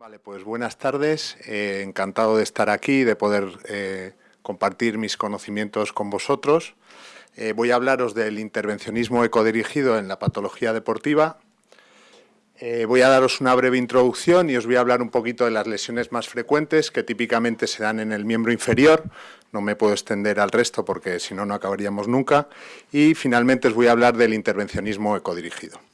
Vale, pues buenas tardes. Eh, encantado de estar aquí, de poder eh, compartir mis conocimientos con vosotros. Eh, voy a hablaros del intervencionismo ecodirigido en la patología deportiva. voy a daros una breve introducción y os voy a hablar un poquito de las lesiones más frecuentes que típicamente se dan en el miembro inferior. No me puedo extender al resto porque si no, no acabaríamos nunca. Y finalmente os voy a hablar del intervencionismo ecodirigido.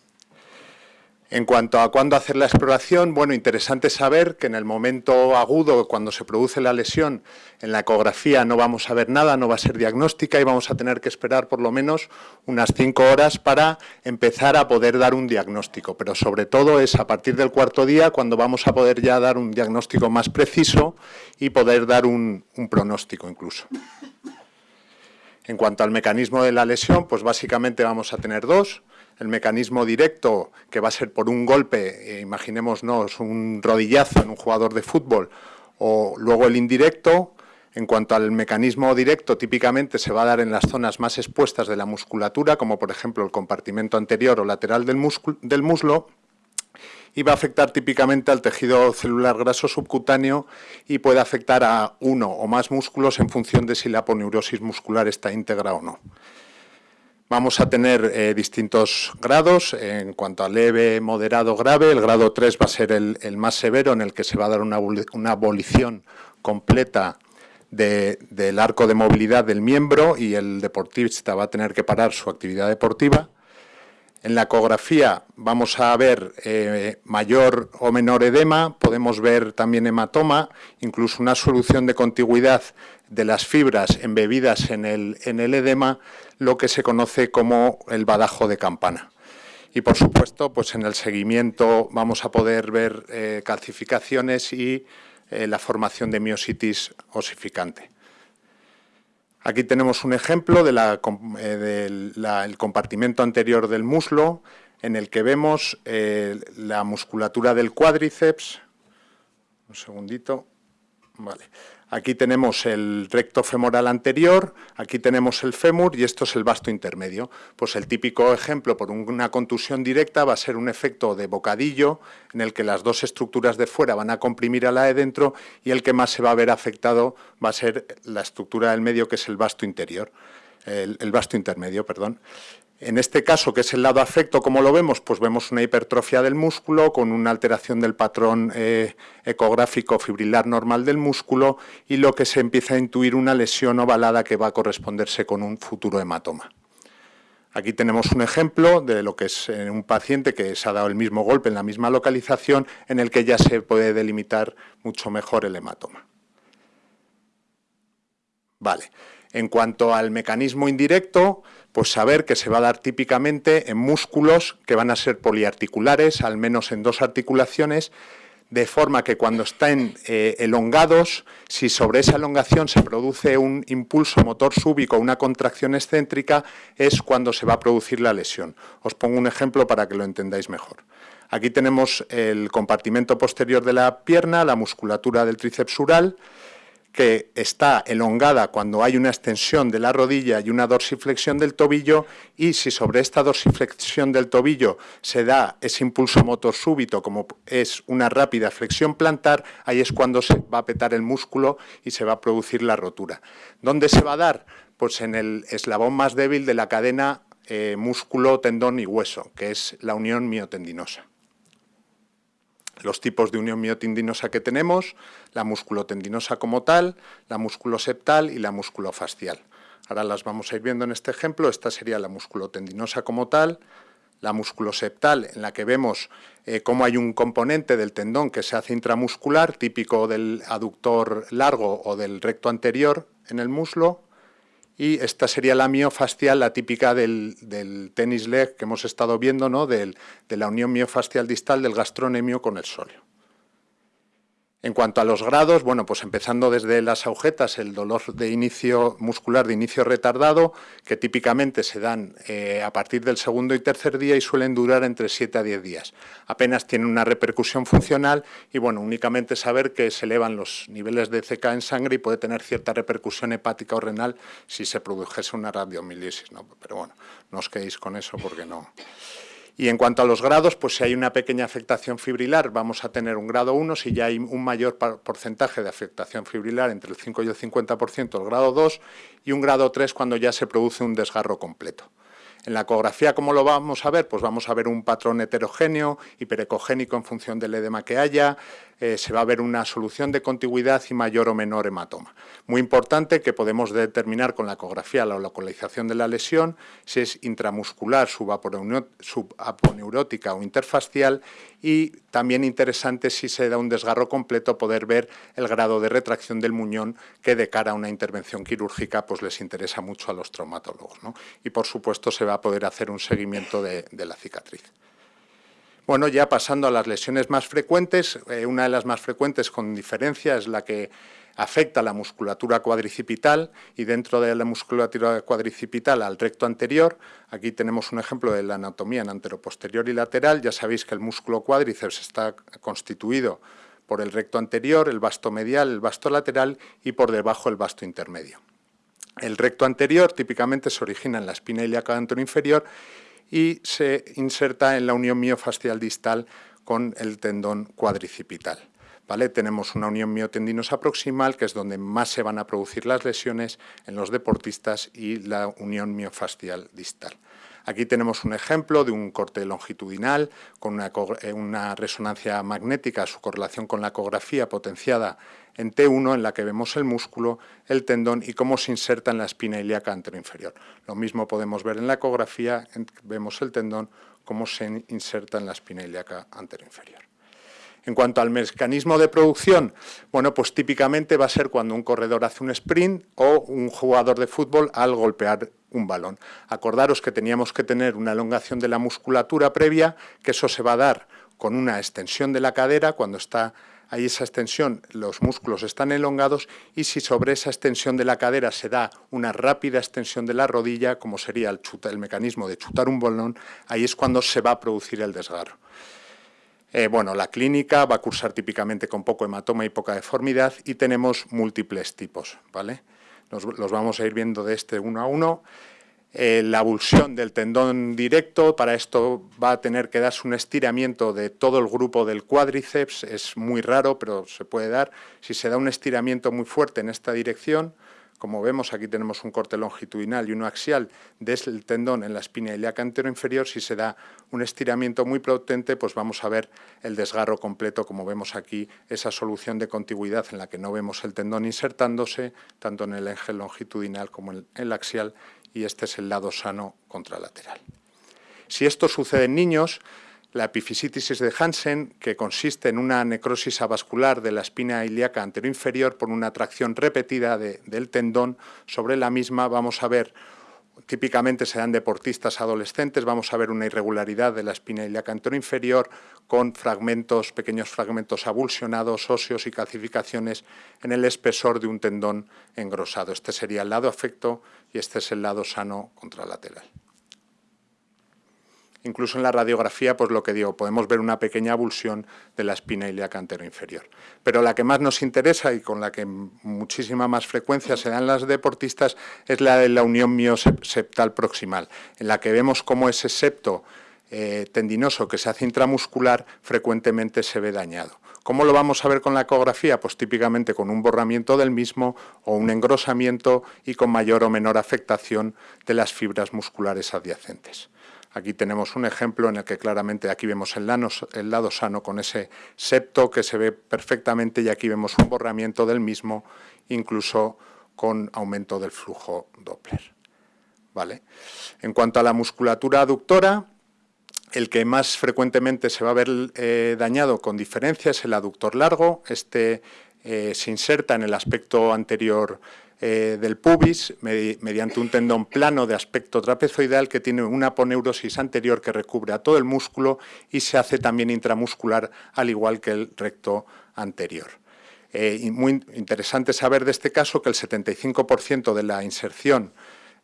En cuanto a cuándo hacer la exploración, bueno, interesante saber que en el momento agudo, cuando se produce la lesión, en la ecografía no vamos a ver nada, no va a ser diagnóstica y vamos a tener que esperar por lo menos unas cinco horas para empezar a poder dar un diagnóstico. Pero sobre todo es a partir del cuarto día cuando vamos a poder ya dar un diagnóstico más preciso y poder dar un, un pronóstico incluso. En cuanto al mecanismo de la lesión, pues básicamente vamos a tener dos el mecanismo directo, que va a ser por un golpe, eh, imaginémonos un rodillazo en un jugador de fútbol, o luego el indirecto, en cuanto al mecanismo directo, típicamente se va a dar en las zonas más expuestas de la musculatura, como por ejemplo el compartimento anterior o lateral del, del muslo, y va a afectar típicamente al tejido celular graso subcutáneo y puede afectar a uno o más músculos en función de si la aponeurosis muscular está íntegra o no. Vamos a tener eh, distintos grados en cuanto a leve, moderado, grave. El grado 3 va a ser el, más severo, en el que se va a dar una, abolición completa del arco de movilidad del miembro y el deportista va a tener que parar su actividad deportiva. En la ecografía vamos a ver eh, mayor o menor edema, podemos ver también hematoma, incluso una solución de contigüidad de las fibras embebidas en el, en el edema, lo que se conoce como el badajo de campana. Y por supuesto, pues en el seguimiento vamos a poder ver eh, calcificaciones y eh, la formación de miositis osificante. Aquí tenemos un ejemplo del eh, compartimento anterior del muslo, en el que vemos la musculatura del cuádriceps. Un segundito. Vale. Aquí tenemos el recto femoral anterior, aquí tenemos el fémur y esto es el vasto intermedio. Pues el típico ejemplo por una contusión directa va a ser un efecto de bocadillo en el que las dos estructuras de fuera van a comprimir a la de dentro y el que más se va a ver afectado va a ser la estructura del medio que es el vasto interior, el, vasto intermedio, perdón. En este caso, que es el lado afecto, como lo vemos? Pues vemos una hipertrofia del músculo con una alteración del patrón eh, ecográfico fibrilar normal del músculo y lo que se empieza a intuir una lesión ovalada que va a corresponderse con un futuro hematoma. Aquí tenemos un ejemplo de lo que es eh, un paciente que se ha dado el mismo golpe en la misma localización en el que ya se puede delimitar mucho mejor el hematoma. Vale. En cuanto al mecanismo indirecto, pues saber que se va a dar típicamente en músculos que van a ser poliarticulares, al menos en dos articulaciones, de forma que cuando están eh, elongados, si sobre esa elongación se produce un impulso motor súbico, una contracción excéntrica, es cuando se va a producir la lesión. Os pongo un ejemplo para que lo entendáis mejor. Aquí tenemos el compartimento posterior de la pierna, la musculatura del tríceps ural, que está elongada cuando hay una extensión de la rodilla y una dorsiflexión del tobillo y si sobre esta dorsiflexión del tobillo se da ese impulso motor súbito como es una rápida flexión plantar, ahí es cuando se va a petar el músculo y se va a producir la rotura. ¿Dónde se va a dar? Pues en el eslabón más débil de la cadena eh, músculo, tendón y hueso, que es la unión miotendinosa los tipos de unión miotendinosa que tenemos, la musculotendinosa como tal, la musculoseptal y la musculofascial. Ahora las vamos a ir viendo en este ejemplo. Esta sería la musculotendinosa como tal, la musculoseptal, en la que vemos eh, cómo hay un componente del tendón que se hace intramuscular, típico del aductor largo o del recto anterior en el muslo, y esta sería la miofascial, la típica del, tenis leg que hemos estado viendo, ¿no? de la unión miofascial distal del gastronemio con el sóleo. En cuanto a los grados, bueno, pues empezando desde las agujetas, el dolor de inicio muscular de inicio retardado, que típicamente se dan eh, a partir del segundo y tercer día y suelen durar entre 7 a 10 días. Apenas tienen una repercusión funcional y, bueno, únicamente saber que se elevan los niveles de CK en sangre y puede tener cierta repercusión hepática o renal si se produjese una radiomielisis, ¿no? Pero bueno, no os quedéis con eso porque no... Y en cuanto a los grados, pues si hay una pequeña afectación fibrilar, vamos a tener un grado 1, si ya hay un mayor porcentaje de afectación fibrilar, entre el 5 y el 50%, el grado 2, y un grado 3 cuando ya se produce un desgarro completo. En la ecografía, ¿cómo lo vamos a ver? Pues vamos a ver un patrón heterogéneo, hiperecogénico en función del edema que haya, eh, se va a ver una solución de contigüidad y mayor o menor hematoma. Muy importante que podemos determinar con la ecografía la localización de la lesión, si es intramuscular, subaponeurótica o interfacial y también interesante si se da un desgarro completo poder ver el grado de retracción del muñón que de cara a una intervención quirúrgica pues les interesa mucho a los traumatólogos. Y por supuesto se va a poder hacer un seguimiento de, la cicatriz. Bueno, ya pasando a las lesiones más frecuentes, eh, una de las más frecuentes con diferencia es la que afecta a la musculatura cuadricipital y dentro de la musculatura cuadricipital al recto anterior. Aquí tenemos un ejemplo de la anatomía en anteroposterior y lateral. Ya sabéis que el músculo cuádriceps está constituido por el recto anterior, el vasto medial, el vasto lateral y por debajo el vasto intermedio. El recto anterior típicamente se origina en la espina ilíaca inferior y se inserta en la unión miofascial distal con el tendón cuadricipital. ¿Vale? Tenemos una unión miotendinosa proximal, que es donde más se van a producir las lesiones en los deportistas, y la unión miofascial distal. Aquí tenemos un ejemplo de un corte longitudinal con eh, una, resonancia magnética, su correlación con la ecografía potenciada en T1, en la que vemos el músculo, el tendón y cómo se inserta en la espina ilíaca anteroinferior. Lo mismo podemos ver en la ecografía, vemos el tendón, cómo se inserta en la espina ilíaca anteroinferior. En cuanto al mecanismo de producción, bueno, pues típicamente va a ser cuando un corredor hace un sprint o un jugador de fútbol al golpear un balón. Acordaros que teníamos que tener una elongación de la musculatura previa, que eso se va a dar con una extensión de la cadera, cuando está ahí esa extensión, los músculos están elongados y si sobre esa extensión de la cadera se da una rápida extensión de la rodilla, como sería el, el mecanismo de chutar un balón, ahí es cuando se va a producir el desgarro. Eh, bueno, la clínica va a cursar típicamente con poco hematoma y poca deformidad y tenemos múltiples tipos, ¿vale? los vamos a ir viendo de este uno a uno. Eh, la abulsión del tendón directo, para esto va a tener que darse un estiramiento de todo el grupo del cuádriceps, es muy raro, pero se puede dar. Si se da un estiramiento muy fuerte en esta dirección, como vemos, aquí tenemos un corte longitudinal y uno axial del tendón en la espina ilíaca inferior. Si se da un estiramiento muy potente, pues vamos a ver el desgarro completo, como vemos aquí, esa solución de contigüidad en la que no vemos el tendón insertándose, tanto en el eje longitudinal como en el axial, y este es el lado sano contralateral. Si esto sucede en niños, la epifisitis de Hansen, que consiste en una necrosis avascular de la espina ilíaca anteroinferior por una tracción repetida del tendón sobre la misma, vamos a ver, típicamente se dan deportistas adolescentes, vamos a ver una irregularidad de la espina ilíaca anteroinferior con fragmentos, pequeños fragmentos abulsionados, óseos y calcificaciones en el espesor de un tendón engrosado. Este sería el lado afecto y este es el lado sano contralateral. Incluso en la radiografía, pues lo que digo, podemos ver una pequeña abulsión de la espina ilíaca inferior. Pero la que más nos interesa y con la que muchísima más frecuencia se dan las deportistas es la de la unión mioseptal proximal, en la que vemos cómo ese septo eh, tendinoso que se hace intramuscular frecuentemente se ve dañado. ¿Cómo lo vamos a ver con la ecografía? Pues típicamente con un borramiento del mismo o un engrosamiento y con mayor o menor afectación de las fibras musculares adyacentes. Aquí tenemos un ejemplo en el que claramente aquí vemos el, lado sano con ese septo que se ve perfectamente y aquí vemos un borramiento del mismo, incluso con aumento del flujo Doppler. ¿Vale? En cuanto a la musculatura aductora, el que más frecuentemente se va a ver eh, dañado con diferencia es el aductor largo. Este eh, se inserta en el aspecto anterior eh, del pubis mediante un tendón plano de aspecto trapezoidal que tiene una aponeurosis anterior que recubre a todo el músculo y se hace también intramuscular al igual que el recto anterior. Eh, muy interesante saber de este caso que el 75% de la inserción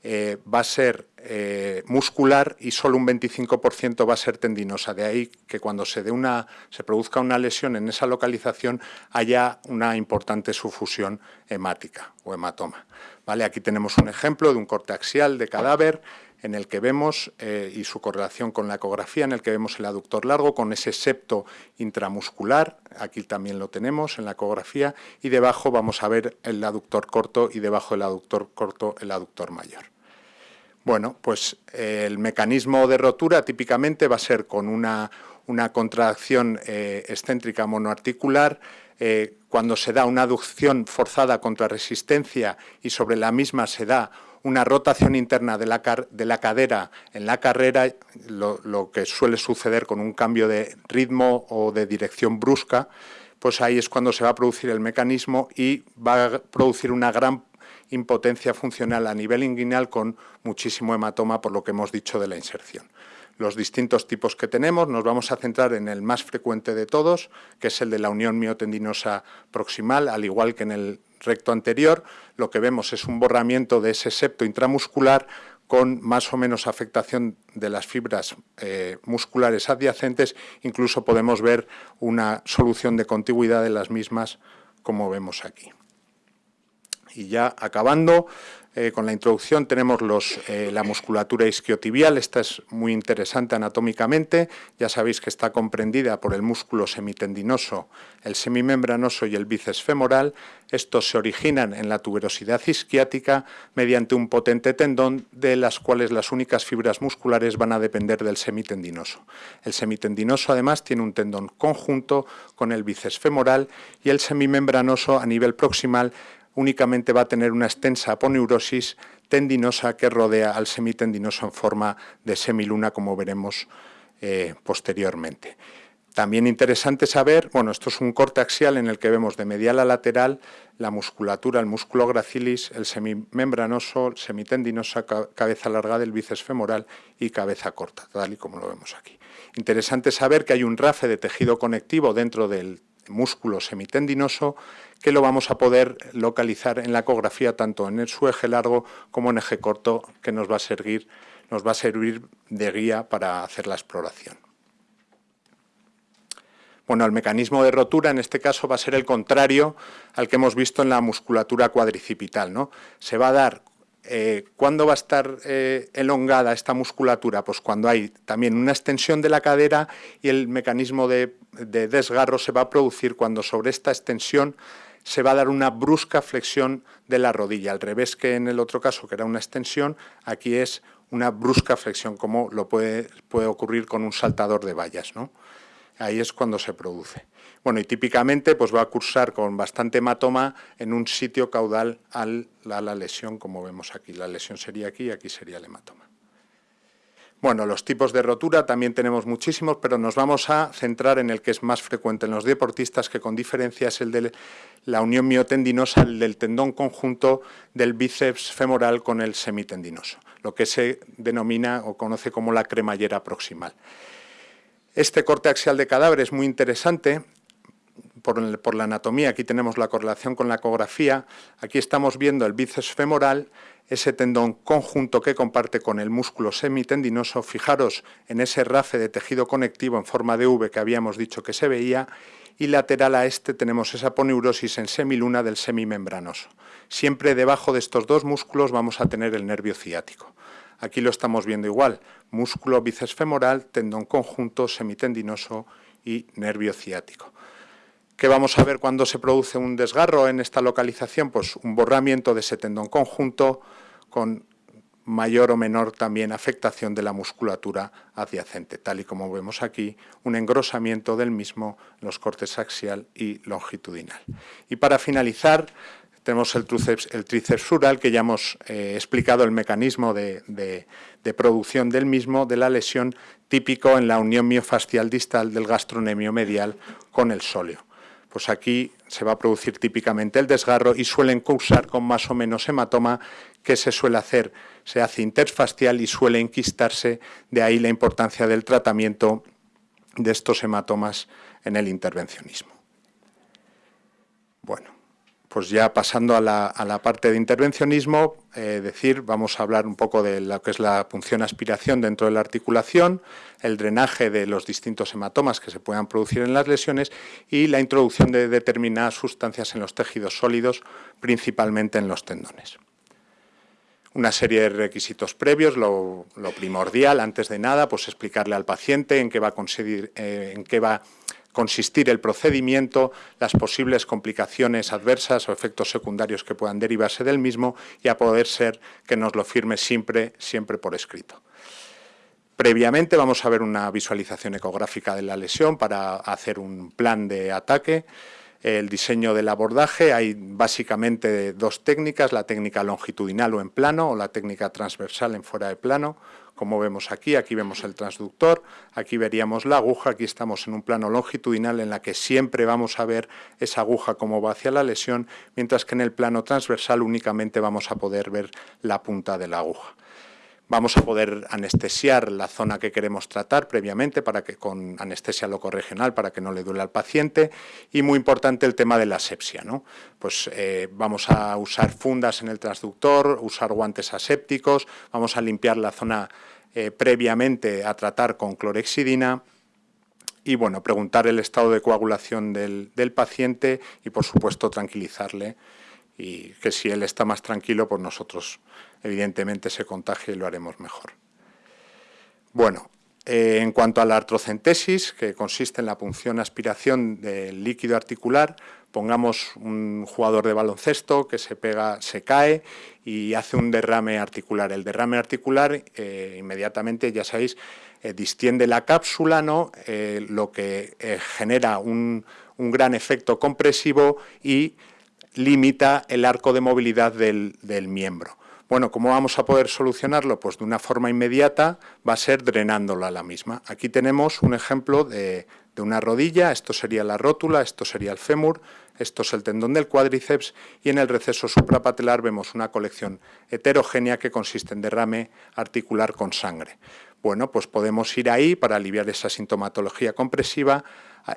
eh, va a ser eh, muscular y solo un 25% va a ser tendinosa. De ahí que cuando se, una, se produzca una lesión en esa localización haya una importante sufusión hemática o hematoma. ¿Vale? Aquí tenemos un ejemplo de un corte axial de cadáver en el que vemos, eh, y su correlación con la ecografía, en el que vemos el aductor largo con ese septo intramuscular, aquí también lo tenemos en la ecografía, y debajo vamos a ver el aductor corto y debajo del aductor corto el aductor mayor. Bueno, pues eh, el mecanismo de rotura típicamente va a ser con una, contracción eh, excéntrica monoarticular, cuando se da una aducción forzada contra resistencia y sobre la misma se da una rotación interna de la, de la cadera en la carrera, lo, que suele suceder con un cambio de ritmo o de dirección brusca, pues ahí es cuando se va a producir el mecanismo y va a producir una gran impotencia funcional a nivel inguinal con muchísimo hematoma por lo que hemos dicho de la inserción. Los distintos tipos que tenemos nos vamos a centrar en el más frecuente de todos, que es el de la unión miotendinosa proximal, al igual que en el recto anterior, lo que vemos es un borramiento de ese septo intramuscular con más o menos afectación de las fibras eh, musculares adyacentes, incluso podemos ver una solución de contigüidad de las mismas, como vemos aquí. Y ya acabando, eh, con la introducción tenemos eh, la musculatura isquiotibial, esta es muy interesante anatómicamente, ya sabéis que está comprendida por el músculo semitendinoso, el semimembranoso y el bíceps femoral, estos se originan en la tuberosidad isquiática mediante un potente tendón de las cuales las únicas fibras musculares van a depender del semitendinoso. El semitendinoso además tiene un tendón conjunto con el bíceps femoral y el semimembranoso a nivel proximal únicamente va a tener una extensa aponeurosis tendinosa que rodea al semitendinoso en forma de semiluna, como veremos eh, posteriormente. También interesante saber, bueno, esto es un corte axial en el que vemos de medial a lateral la musculatura, el músculo gracilis, el semimembranoso, el semitendinoso, cabeza larga del bíceps femoral y cabeza corta, tal y como lo vemos aquí. Interesante saber que hay un rafe de tejido conectivo dentro del músculo semitendinoso que lo vamos a poder localizar en la ecografía tanto en su eje largo como en eje corto que nos va a servir, nos va a servir de guía para hacer la exploración. Bueno, el mecanismo de rotura en este caso va a ser el contrario al que hemos visto en la musculatura cuadricipital. ¿no? Se va a dar eh, ¿Cuándo va a estar eh, elongada esta musculatura? Pues cuando hay también una extensión de la cadera y el mecanismo de, desgarro se va a producir cuando sobre esta extensión se va a dar una brusca flexión de la rodilla, al revés que en el otro caso, que era una extensión, aquí es una brusca flexión, como lo puede, puede ocurrir con un saltador de vallas. ¿no? Ahí es cuando se produce. Bueno, y típicamente pues va a cursar con bastante hematoma en un sitio caudal a la lesión, como vemos aquí. La lesión sería aquí y aquí sería el hematoma. Bueno, los tipos de rotura también tenemos muchísimos, pero nos vamos a centrar en el que es más frecuente en los deportistas, que con diferencia es el de la unión miotendinosa, el del tendón conjunto del bíceps femoral con el semitendinoso, lo que se denomina o conoce como la cremallera proximal. Este corte axial de cadáver es muy interesante por, la anatomía, aquí tenemos la correlación con la ecografía, aquí estamos viendo el bíceps femoral, ese tendón conjunto que comparte con el músculo semitendinoso, fijaros en ese rafe de tejido conectivo en forma de V que habíamos dicho que se veía, y lateral a este tenemos esa poneurosis en semiluna del semimembranoso. Siempre debajo de estos dos músculos vamos a tener el nervio ciático. Aquí lo estamos viendo igual, músculo bíceps femoral, tendón conjunto, semitendinoso y nervio ciático. ¿Qué vamos a ver cuando se produce un desgarro en esta localización? Pues un borramiento de ese tendón conjunto con mayor o menor también afectación de la musculatura adyacente, tal y como vemos aquí, un engrosamiento del mismo en los cortes axial y longitudinal. Y para finalizar, tenemos el tríceps, el que ya hemos eh, explicado el mecanismo de, de, producción del mismo, de la lesión típico en la unión miofascial distal del gastronemio medial con el sóleo pues aquí se va a producir típicamente el desgarro y suelen causar con más o menos hematoma que se suele hacer, se hace interfascial y suele enquistarse, de ahí la importancia del tratamiento de estos hematomas en el intervencionismo. Bueno, pues ya pasando a la, parte de intervencionismo, eh, decir, vamos a hablar un poco de lo que es la punción aspiración dentro de la articulación, el drenaje de los distintos hematomas que se puedan producir en las lesiones y la introducción de determinadas sustancias en los tejidos sólidos, principalmente en los tendones. una serie de requisitos previos, lo, primordial, antes de nada, pues explicarle al paciente en qué va a, eh, en qué va a consistir el procedimiento, las posibles complicaciones adversas o efectos secundarios que puedan derivarse del mismo y a poder ser que nos lo firme siempre, siempre por escrito. Previamente vamos a ver una visualización ecográfica de la lesión para hacer un plan de ataque. El diseño del abordaje, hay básicamente dos técnicas, la técnica longitudinal o en plano o la técnica transversal en fuera de plano como vemos aquí, aquí vemos el transductor, aquí veríamos la aguja, aquí estamos en un plano longitudinal en la que siempre vamos a ver esa aguja como va hacia la lesión, mientras que en el plano transversal únicamente vamos a poder ver la punta de la aguja. Vamos a poder anestesiar la zona que queremos tratar previamente para que con anestesia locorregional para que no le duele al paciente y muy importante el tema de la asepsia. ¿no? Pues eh, vamos a usar fundas en el transductor, usar guantes asépticos, vamos a limpiar la zona eh, previamente a tratar con clorexidina y bueno, preguntar el estado de coagulación del paciente y por supuesto tranquilizarle y que si él está más tranquilo, pues nosotros evidentemente se contagie y lo haremos mejor. Bueno, eh, en cuanto a la artrocentesis, que consiste en la punción aspiración del líquido articular, pongamos un jugador de baloncesto que se pega, se cae y hace un derrame articular. El derrame articular eh, inmediatamente, ya sabéis, eh, distiende la cápsula, ¿no? lo que genera un, un gran efecto compresivo y limita el arco de movilidad del, miembro. Bueno, ¿cómo vamos a poder solucionarlo? Pues de una forma inmediata va a ser drenándola a la misma. Aquí tenemos un ejemplo de, una rodilla, esto sería la rótula, esto sería el fémur, esto es el tendón del cuádriceps y en el receso suprapatelar vemos una colección heterogénea que consiste en derrame articular con sangre. Bueno, pues podemos ir ahí para aliviar esa sintomatología compresiva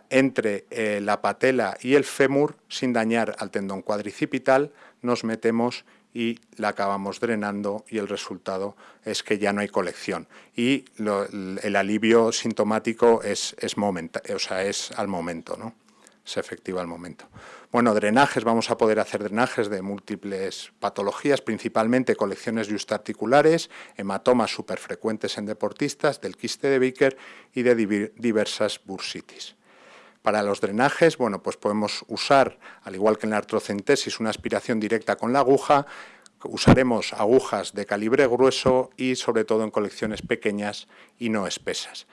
entre eh, la patela y el fémur sin dañar al tendón cuadricipital, nos metemos y la acabamos drenando y el resultado es que ya no hay colección. Y el alivio sintomático es, es, o sea, es al momento, ¿no? Es efectivo al momento. Bueno, drenajes, vamos a poder hacer drenajes de múltiples patologías, principalmente colecciones justarticulares, hematomas superfrecuentes en deportistas, del quiste de Baker y de diversas bursitis. Para los drenajes, bueno, pues podemos usar, al igual que en la artrocentesis, una aspiración directa con la aguja, usaremos agujas de calibre grueso y sobre todo en colecciones pequeñas y no espesas.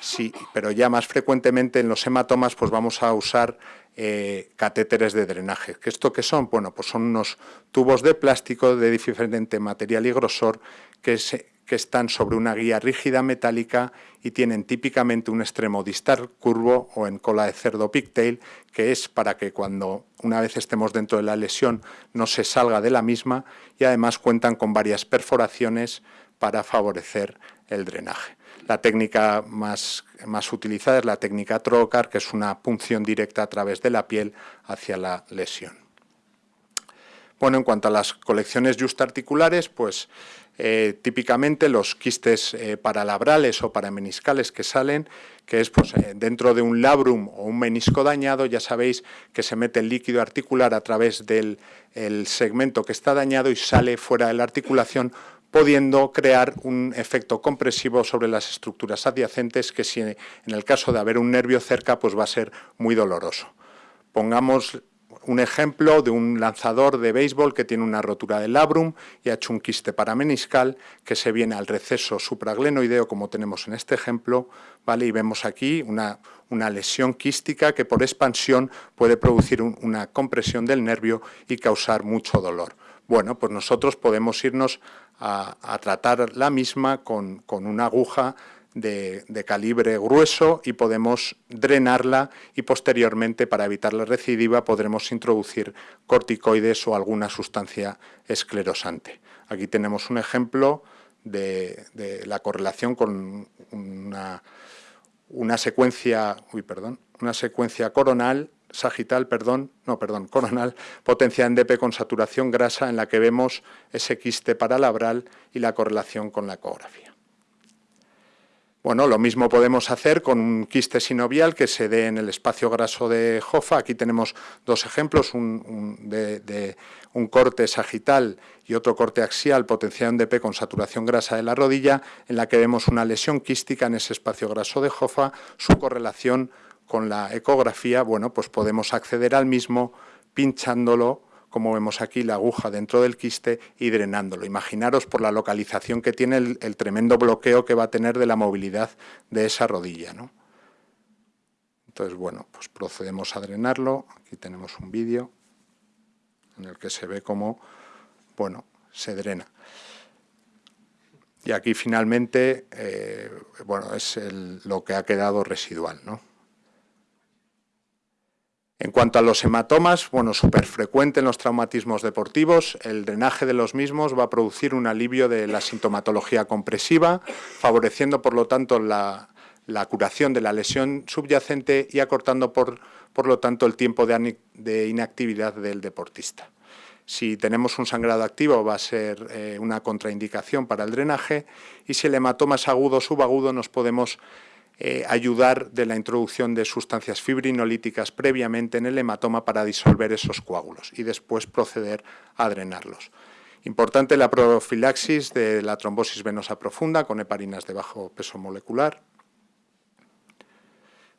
Sí, pero ya más frecuentemente en los hematomas pues vamos a usar eh, catéteres de drenaje. ¿Qué ¿Esto qué son? Bueno, pues son unos tubos de plástico de diferente material y grosor que se, que están sobre una guía rígida metálica y tienen típicamente un extremo distal curvo o en cola de cerdo pigtail, que es para que cuando una vez estemos dentro de la lesión no se salga de la misma y además cuentan con varias perforaciones para favorecer el drenaje. La técnica más, más utilizada es la técnica trocar, que es una punción directa a través de la piel hacia la lesión. Bueno, en cuanto a las colecciones justarticulares, pues eh, típicamente los quistes eh, paralabrales o parameniscales que salen, que es pues, eh, dentro de un labrum o un menisco dañado, ya sabéis que se mete el líquido articular a través del segmento que está dañado y sale fuera de la articulación, pudiendo crear un efecto compresivo sobre las estructuras adyacentes que si en el caso de haber un nervio cerca pues va a ser muy doloroso. Pongamos un ejemplo de un lanzador de béisbol que tiene una rotura del labrum y ha hecho un quiste parameniscal que se viene al receso supraglenoideo, como tenemos en este ejemplo, ¿vale? y vemos aquí una, una lesión quística que por expansión puede producir una compresión del nervio y causar mucho dolor. Bueno, pues nosotros podemos irnos a, a tratar la misma con, con una aguja de, calibre grueso y podemos drenarla y posteriormente para evitar la recidiva podremos introducir corticoides o alguna sustancia esclerosante. Aquí tenemos un ejemplo de, la correlación con una, una secuencia, uy, perdón, una secuencia coronal sagital, perdón, no, perdón, coronal, potenciada en DP con saturación grasa en la que vemos ese quiste paralabral y la correlación con la ecografía. Bueno, lo mismo podemos hacer con un quiste sinovial que se dé en el espacio graso de Jofa. Aquí tenemos dos ejemplos, un, de, un corte sagital y otro corte axial potenciado en DP con saturación grasa de la rodilla, en la que vemos una lesión quística en ese espacio graso de Jofa, su correlación con la ecografía, bueno, pues podemos acceder al mismo pinchándolo como vemos aquí, la aguja dentro del quiste y drenándolo. Imaginaros por la localización que tiene el, tremendo bloqueo que va a tener de la movilidad de esa rodilla. ¿no? Entonces, bueno, pues procedemos a drenarlo. Aquí tenemos un vídeo en el que se ve cómo, bueno, se drena. Y aquí finalmente, eh, bueno, es lo que ha quedado residual, ¿no? En cuanto a los hematomas, bueno, súper frecuente en los traumatismos deportivos, el drenaje de los mismos va a producir un alivio de la sintomatología compresiva, favoreciendo por lo tanto la, curación de la lesión subyacente y acortando por, por lo tanto el tiempo de, inactividad del deportista. Si tenemos un sangrado activo va a ser eh, una contraindicación para el drenaje y si el hematoma es agudo o subagudo nos podemos eh, ayudar de la introducción de sustancias fibrinolíticas previamente en el hematoma para disolver esos coágulos y después proceder a drenarlos. Importante la profilaxis de la trombosis venosa profunda con heparinas de bajo peso molecular.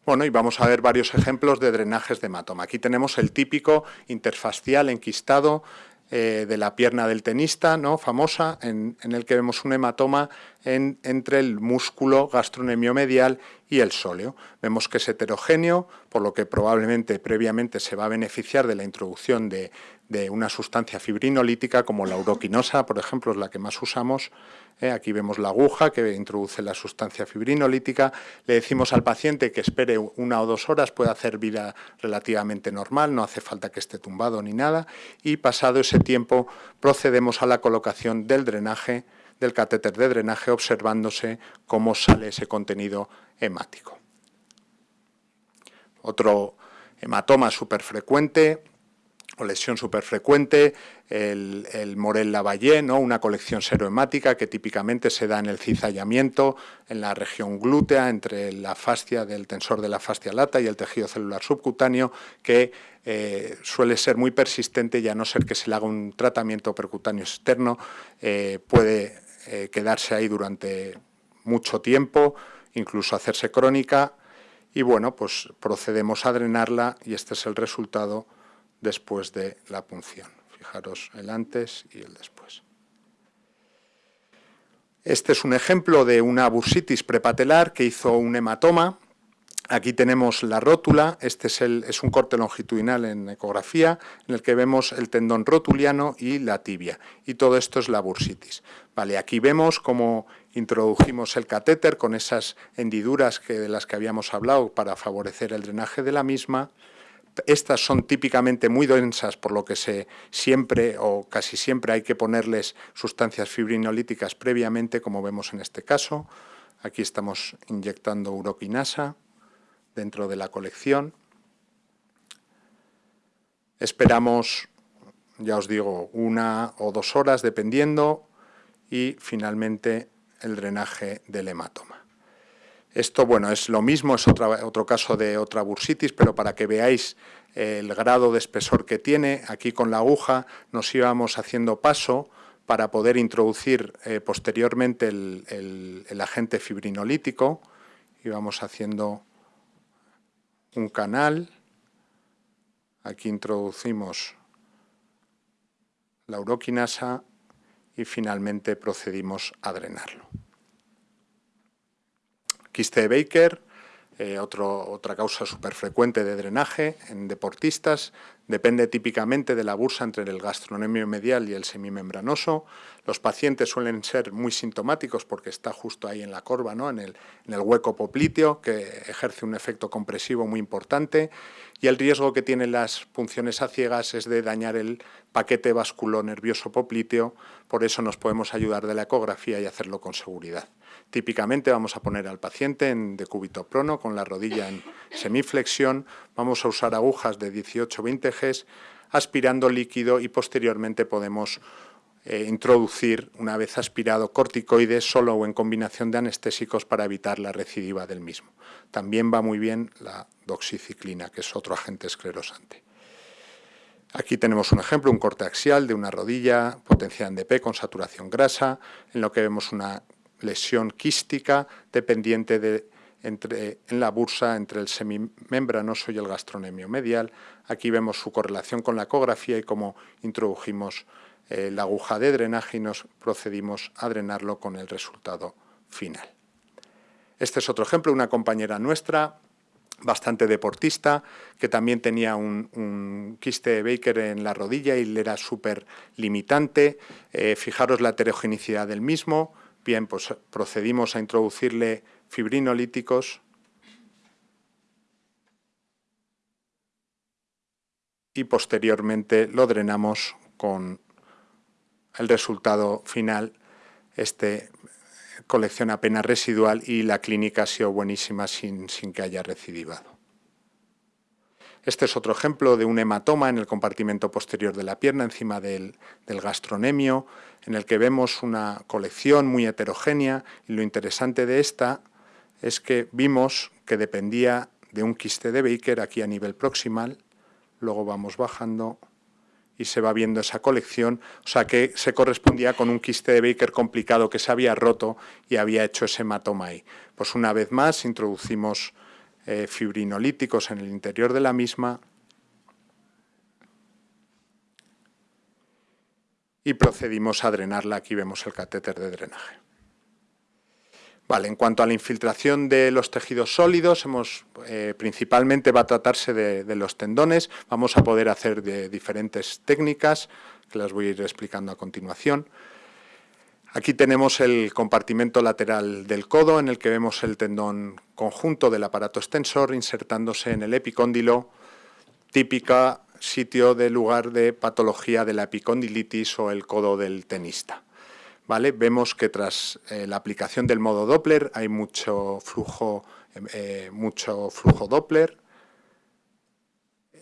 Bueno, y vamos a ver varios ejemplos de drenajes de hematoma. Aquí tenemos el típico interfascial enquistado eh, de la pierna del tenista, ¿no? famosa, en, el que vemos un hematoma entre el músculo medial y el sóleo. Vemos que es heterogéneo, por lo que probablemente previamente se va a beneficiar de la introducción de, de una sustancia fibrinolítica como la uroquinosa, por ejemplo, es la que más usamos. ¿Eh? Aquí vemos la aguja que introduce la sustancia fibrinolítica. Le decimos al paciente que espere una o dos horas, puede hacer vida relativamente normal, no hace falta que esté tumbado ni nada. Y pasado ese tiempo procedemos a la colocación del drenaje, del catéter de drenaje, observándose cómo sale ese contenido hemático. Otro hematoma súper frecuente lesión súper frecuente, el, el Morel Lavallée, ¿no? una colección serohemática que típicamente se da en el cizallamiento, en la región glútea, entre la fascia del tensor de la fascia lata y el tejido celular subcutáneo, que eh, suele ser muy persistente y a no ser que se le haga un tratamiento percutáneo externo, eh, puede eh, quedarse ahí durante mucho tiempo, incluso hacerse crónica, y bueno, pues procedemos a drenarla y este es el resultado después de la punción. Fijaros el antes y el después. Este es un ejemplo de una bursitis prepatelar que hizo un hematoma. Aquí tenemos la rótula, este es, es, un corte longitudinal en ecografía, en el que vemos el tendón rotuliano y la tibia. Y todo esto es la bursitis. Vale, aquí vemos cómo introdujimos el catéter con esas hendiduras que, de las que habíamos hablado para favorecer el drenaje de la misma. Estas son típicamente muy densas, por lo que se siempre o casi siempre hay que ponerles sustancias fibrinolíticas previamente, como vemos en este caso. Aquí estamos inyectando uroquinasa dentro de la colección. Esperamos, ya os digo, una o dos horas dependiendo y finalmente el drenaje del hematoma. Esto, bueno, es lo mismo, es otro caso de otra bursitis, pero para que veáis el grado de espesor que tiene, aquí con la aguja nos íbamos haciendo paso para poder introducir eh, posteriormente el, el, agente fibrinolítico, íbamos haciendo un canal, aquí introducimos la uroquinasa y finalmente procedimos a drenarlo. Quiste de Baker, eh, otra causa súper frecuente de drenaje en deportistas, depende típicamente de la bursa entre el gastronemio medial y el semimembranoso. Los pacientes suelen ser muy sintomáticos porque está justo ahí en la corva, ¿no? en, el, en el hueco popliteo, que ejerce un efecto compresivo muy importante, y el riesgo que tienen las punciones a ciegas es de dañar el paquete nervioso popliteo, por eso nos podemos ayudar de la ecografía y hacerlo con seguridad. Típicamente vamos a poner al paciente en decúbito prono con la rodilla en semiflexión, vamos a usar agujas de 18-20 Gs aspirando líquido y posteriormente podemos eh, introducir, una vez aspirado, corticoides solo o en combinación de anestésicos para evitar la recidiva del mismo. También va muy bien la doxiciclina, que es otro agente esclerosante. Aquí tenemos un ejemplo, un corte axial de una rodilla potenciada en DP con saturación grasa, en lo que vemos una lesión quística dependiente de, entre, en la bursa entre el semimembranoso y el gastronemio medial. Aquí vemos su correlación con la ecografía y cómo introdujimos la aguja de drenaje y nos procedimos a drenarlo con el resultado final. Este es otro ejemplo, una compañera nuestra, bastante deportista, que también tenía un, quiste de Baker en la rodilla y le era súper limitante. Eh, fijaros la heterogenicidad del mismo. Bien, pues procedimos a introducirle fibrinolíticos y posteriormente lo drenamos con el resultado final, este colección apenas residual y la clínica ha sido buenísima sin, sin que haya recidivado. Este es otro ejemplo de un hematoma en el compartimento posterior de la pierna, encima del, del, gastronemio, en el que vemos una colección muy heterogénea y lo interesante de esta es que vimos que dependía de un quiste de Baker aquí a nivel proximal, luego vamos bajando y se va viendo esa colección, o sea que se correspondía con un quiste de Baker complicado que se había roto y había hecho ese hematoma ahí. Pues una vez más introducimos eh, fibrinolíticos en el interior de la misma y procedimos a drenarla, aquí vemos el catéter de drenaje. En cuanto a la infiltración de los tejidos sólidos, hemos, eh, principalmente va a tratarse de, los tendones, vamos a poder hacer de diferentes técnicas, que las voy a ir explicando a continuación. Aquí tenemos el compartimento lateral del codo, en el que vemos el tendón conjunto del aparato extensor insertándose en el epicóndilo, típica sitio de lugar de patología de la epicondilitis o el codo del tenista. Vemos que tras eh, la aplicación del modo Doppler hay mucho flujo, eh, mucho flujo Doppler,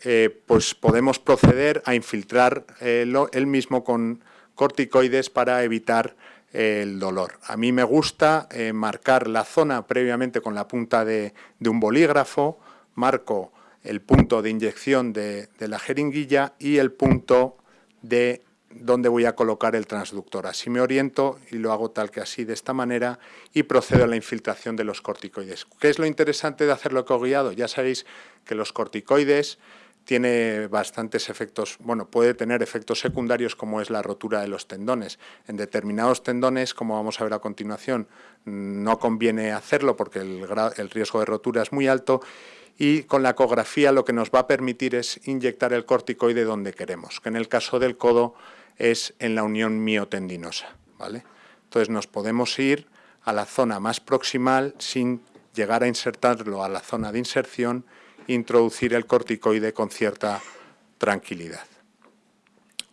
eh, pues podemos proceder a infiltrar el mismo con corticoides para evitar el dolor. A mí me gusta marcar la zona previamente con la punta de, un bolígrafo, marco el punto de inyección de la jeringuilla y el punto de dónde voy a colocar el transductor. Así me oriento y lo hago tal que así, de esta manera, y procedo a la infiltración de los corticoides. ¿Qué es lo interesante de hacerlo guiado? Ya sabéis que los corticoides tiene bastantes efectos, bueno, puede tener efectos secundarios como es la rotura de los tendones. En determinados tendones, como vamos a ver a continuación, no conviene hacerlo porque el, el riesgo de rotura es muy alto y con la ecografía lo que nos va a permitir es inyectar el corticoide donde queremos, que en el caso del codo es en la unión miotendinosa. ¿vale? Entonces nos podemos ir a la zona más proximal sin llegar a insertarlo a la zona de inserción introducir el corticoide con cierta tranquilidad.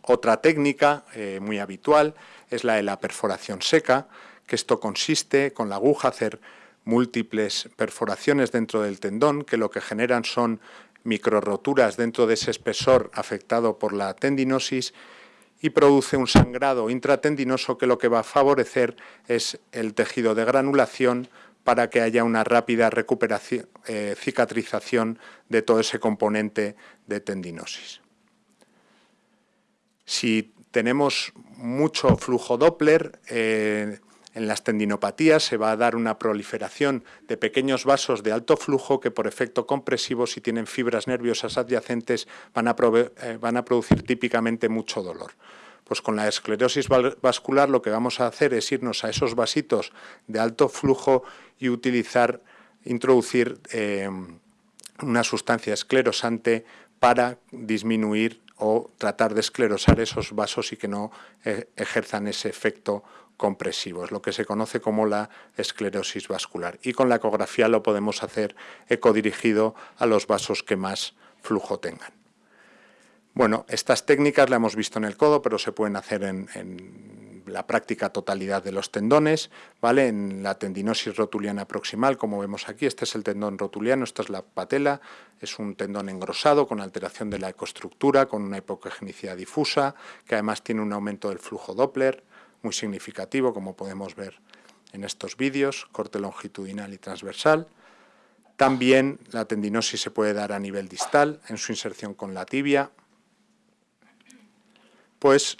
Otra técnica eh, muy habitual es la de la perforación seca, que esto consiste con la aguja hacer múltiples perforaciones dentro del tendón que lo que generan son microroturas dentro de ese espesor afectado por la tendinosis y produce un sangrado intratendinoso que lo que va a favorecer es el tejido de granulación para que haya una rápida recuperación, eh, cicatrización de todo ese componente de tendinosis. Si tenemos mucho flujo Doppler, eh, en las tendinopatías se va a dar una proliferación de pequeños vasos de alto flujo que por efecto compresivo, si tienen fibras nerviosas adyacentes, van a, eh, van a producir típicamente mucho dolor. Pues con la esclerosis vascular lo que vamos a hacer es irnos a esos vasitos de alto flujo y utilizar, introducir eh, una sustancia esclerosante para disminuir o tratar de esclerosar esos vasos y que no eh, ejerzan ese efecto compresivo, es lo que se conoce como la esclerosis vascular. Y con la ecografía lo podemos hacer ecodirigido a los vasos que más flujo tengan. Bueno, estas técnicas las hemos visto en el codo, pero se pueden hacer en, la práctica totalidad de los tendones, ¿vale? En la tendinosis rotuliana proximal, como vemos aquí, este es el tendón rotuliano, esta es la patela, es un tendón engrosado con alteración de la ecoestructura, con una hipogenicidad difusa, que además tiene un aumento del flujo Doppler muy significativo, como podemos ver en estos vídeos, corte longitudinal y transversal. También la tendinosis se puede dar a nivel distal, en su inserción con la tibia, pues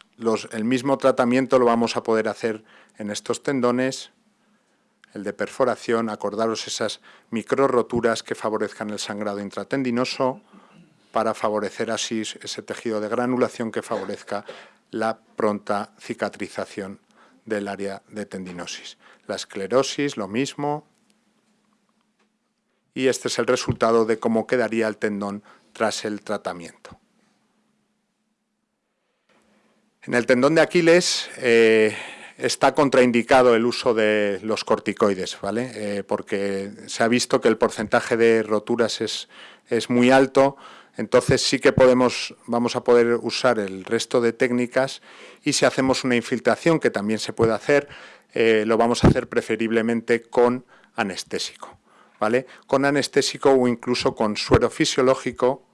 el mismo tratamiento lo vamos a poder hacer en estos tendones, el de perforación, acordaros esas micro roturas que favorezcan el sangrado intratendinoso para favorecer así ese tejido de granulación que favorezca la pronta cicatrización del área de tendinosis. La esclerosis, lo mismo. Y este es el resultado de cómo quedaría el tendón tras el tratamiento. En el tendón de Aquiles eh, está contraindicado el uso de los corticoides, ¿vale? Eh, porque se ha visto que el porcentaje de roturas es, es, muy alto, entonces sí que podemos, vamos a poder usar el resto de técnicas y si hacemos una infiltración, que también se puede hacer, eh, lo vamos a hacer preferiblemente con anestésico, ¿vale? Con anestésico o incluso con suero fisiológico,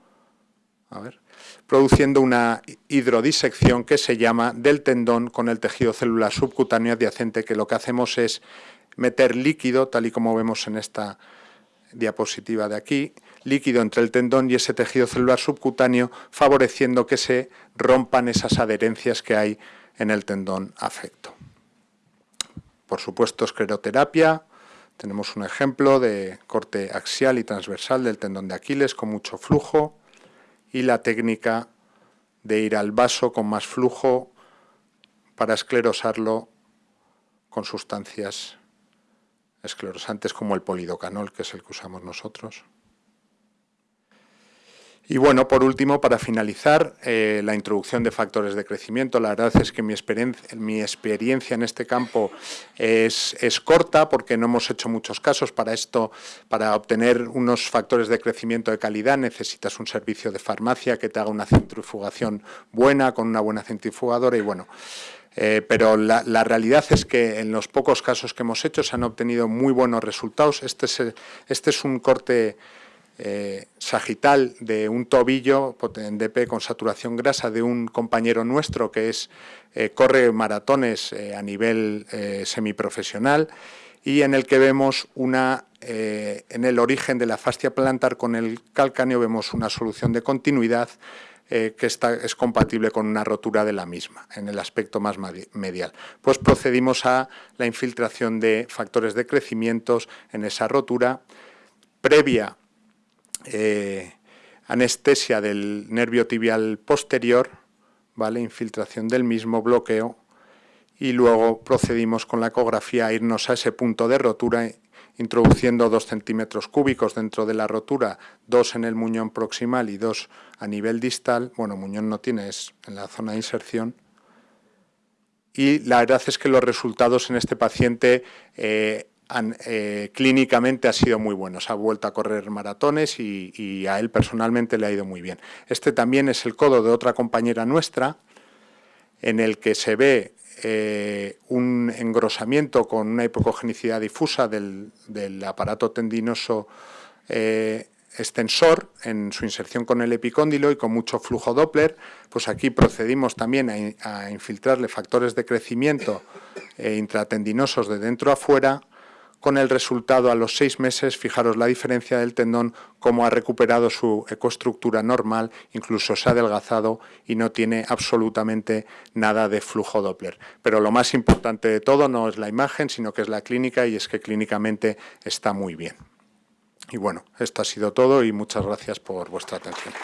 a ver, produciendo una hidrodisección que se llama del tendón con el tejido celular subcutáneo adyacente, que lo que hacemos es meter líquido, tal y como vemos en esta diapositiva de aquí, líquido entre el tendón y ese tejido celular subcutáneo, favoreciendo que se rompan esas adherencias que hay en el tendón afecto. Por supuesto, escleroterapia, tenemos un ejemplo de corte axial y transversal del tendón de Aquiles con mucho flujo, y la técnica de ir al vaso con más flujo para esclerosarlo con sustancias esclerosantes como el polidocanol, que es el que usamos nosotros. Y bueno, por último, para finalizar, eh, la introducción de factores de crecimiento. La verdad es que mi experiencia, mi en este campo es, corta porque no hemos hecho muchos casos. Para esto, para obtener unos factores de crecimiento de calidad, necesitas un servicio de farmacia que te haga una centrifugación buena, con una buena centrifugadora y bueno... Eh, pero la, realidad es que en los pocos casos que hemos hecho se han obtenido muy buenos resultados. Este es, este es un corte eh, sagital de un tobillo en DP con saturación grasa de un compañero nuestro que es eh, corre maratones eh, a nivel semiprofesional y en el que vemos una, en el origen de la fascia plantar con el calcáneo vemos una solución de continuidad que está, es compatible con una rotura de la misma, en el aspecto más medial. Pues procedimos a la infiltración de factores de crecimiento en esa rotura, previa eh, anestesia del nervio tibial posterior, ¿vale? infiltración del mismo, bloqueo, y luego procedimos con la ecografía a irnos a ese punto de rotura, introduciendo dos centímetros cúbicos dentro de la rotura, dos en el muñón proximal y dos a nivel distal. Bueno, muñón no tiene, es en la zona de inserción. Y la verdad es que los resultados en este paciente eh, eh, clínicamente ha sido muy bueno. Se ha vuelto a correr maratones y, a él personalmente le ha ido muy bien. Este también es el codo de otra compañera nuestra, en el que se ve eh, un engrosamiento con una hipocogenicidad difusa del, aparato tendinoso eh, extensor en su inserción con el epicóndilo y con mucho flujo Doppler, pues aquí procedimos también a, infiltrarle factores de crecimiento intratendinosos de dentro a fuera con el resultado a los seis meses, fijaros la diferencia del tendón, cómo ha recuperado su ecoestructura normal, incluso se ha adelgazado y no tiene absolutamente nada de flujo Doppler. Pero lo más importante de todo no es la imagen, sino que es la clínica y es que clínicamente está muy bien. Y bueno, esto ha sido todo y muchas gracias por vuestra atención.